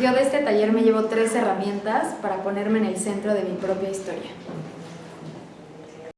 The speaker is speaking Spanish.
Yo de este taller me llevo tres herramientas para ponerme en el centro de mi propia historia.